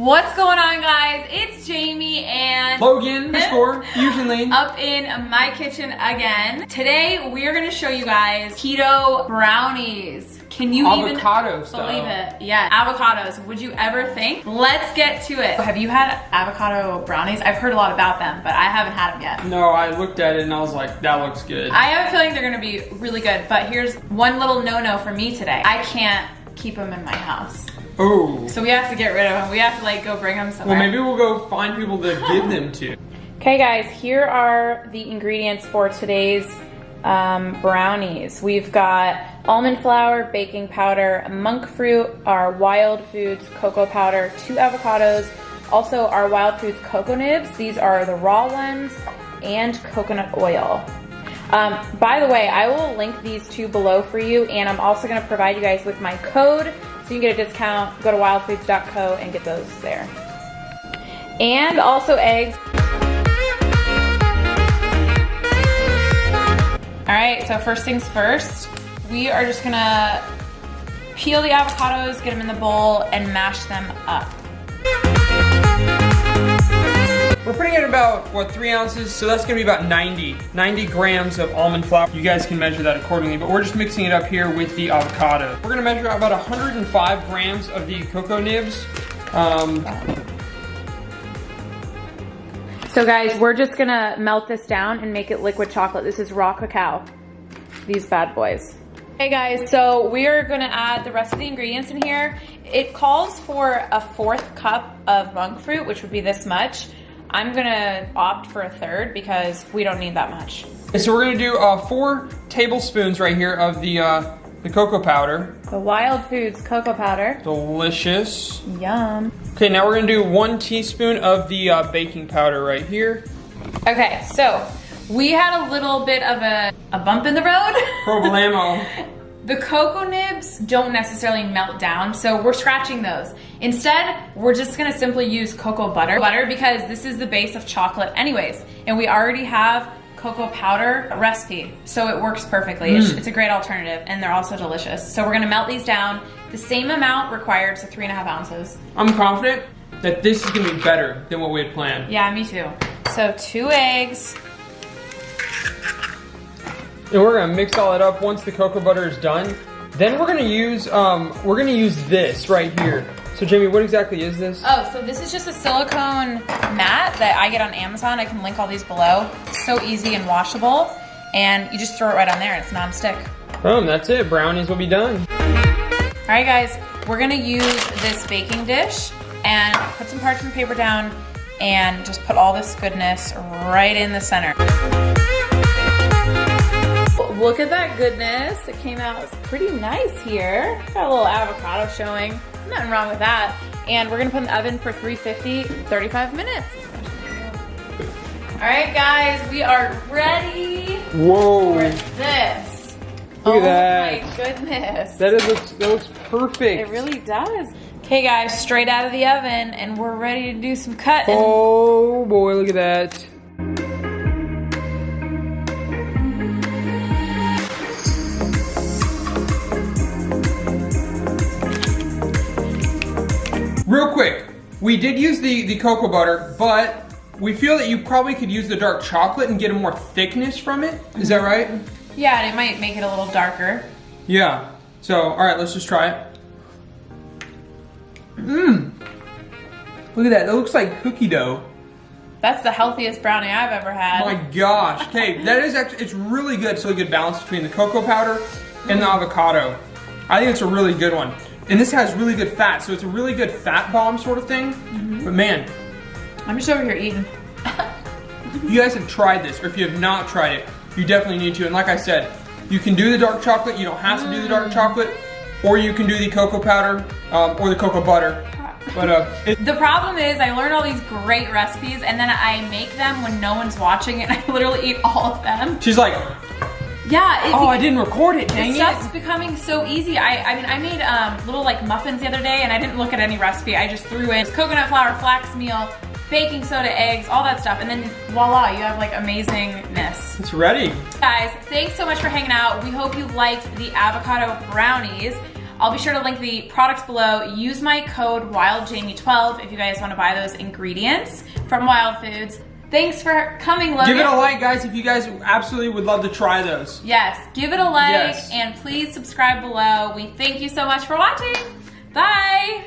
What's going on guys? It's Jamie and Logan, the score, Fusion Lane. Up in my kitchen again. Today we are gonna show you guys keto brownies. Can you Avocado even style. believe it? Yeah, avocados. Would you ever think? Let's get to it. Have you had avocado brownies? I've heard a lot about them, but I haven't had them yet. No, I looked at it and I was like, that looks good. I have a feeling they're gonna be really good, but here's one little no-no for me today. I can't keep them in my house. Oh. So we have to get rid of them. We have to like go bring them somewhere. Well, maybe we'll go find people to give them to. Okay guys, here are the ingredients for today's um, brownies. We've got almond flour, baking powder, monk fruit, our wild foods cocoa powder, two avocados, also our wild foods cocoa nibs. These are the raw ones and coconut oil. Um, by the way, I will link these two below for you and I'm also gonna provide you guys with my code so you can get a discount. Go to wildfoods.co and get those there. And also eggs. All right, so first things first, we are just gonna peel the avocados, get them in the bowl, and mash them up. We're putting in about, what, three ounces? So that's gonna be about 90, 90 grams of almond flour. You guys can measure that accordingly, but we're just mixing it up here with the avocado. We're gonna measure out about 105 grams of the cocoa nibs. Um, So guys, we're just gonna melt this down and make it liquid chocolate. This is raw cacao, these bad boys. Hey guys, so we are gonna add the rest of the ingredients in here. It calls for a fourth cup of monk fruit, which would be this much. I'm gonna opt for a third because we don't need that much. and so we're gonna do uh, four tablespoons right here of the, uh, the cocoa powder. The Wild Foods cocoa powder. Delicious. Yum. Okay, now we're gonna do one teaspoon of the uh, baking powder right here. Okay, so we had a little bit of a, a bump in the road. Problemo. the cocoa nibs don't necessarily melt down, so we're scratching those. Instead, we're just gonna simply use cocoa butter. Butter because this is the base of chocolate anyways, and we already have cocoa powder recipe, so it works perfectly. It's, mm. it's a great alternative, and they're also delicious. So we're gonna melt these down. The same amount required, so three and a half ounces. I'm confident that this is gonna be better than what we had planned. Yeah, me too. So two eggs, And we're gonna mix all that up once the cocoa butter is done. Then we're gonna use um we're gonna use this right here. So Jamie, what exactly is this? Oh, so this is just a silicone mat that I get on Amazon. I can link all these below. It's so easy and washable. And you just throw it right on there and it's non-stick. Boom, that's it. Brownies will be done. All right, guys, we're gonna use this baking dish and put some parchment paper down and just put all this goodness right in the center. Look at that goodness. It came out pretty nice here. Got a little avocado showing. Nothing wrong with that. And we're gonna put in the oven for 350, 35 minutes. All right, guys, we are ready Whoa. for this. Look oh at that. my goodness. That is looks that looks perfect. It really does. Okay guys, straight out of the oven and we're ready to do some cutting. Oh boy, look at that. We did use the, the cocoa butter, but we feel that you probably could use the dark chocolate and get a more thickness from it. Is that right? Yeah, and it might make it a little darker. Yeah. So, all right, let's just try it. Mmm. Look at that. That looks like cookie dough. That's the healthiest brownie I've ever had. My gosh. Okay, that is actually, it's really good. It's a good balance between the cocoa powder and the avocado. I think it's a really good one. And this has really good fat, so it's a really good fat bomb sort of thing. But man, I'm just over here eating. you guys have tried this, or if you have not tried it, you definitely need to. And like I said, you can do the dark chocolate, you don't have to do the dark chocolate, or you can do the cocoa powder, um, or the cocoa butter. But uh, The problem is I learn all these great recipes and then I make them when no one's watching and I literally eat all of them. she's like, Yeah, it, oh, I didn't record it, dang This it. stuff's becoming so easy. I, I mean, I made um, little like muffins the other day and I didn't look at any recipe. I just threw in coconut flour, flax meal, baking soda, eggs, all that stuff. And then voila, you have like amazingness. It's ready. Guys, thanks so much for hanging out. We hope you liked the avocado brownies. I'll be sure to link the products below. Use my code WildJamie12 if you guys want to buy those ingredients from Wild Foods. Thanks for coming, Logan. Give it a like, guys, if you guys absolutely would love to try those. Yes, give it a like Yes. and please subscribe below. We thank you so much for watching. Bye.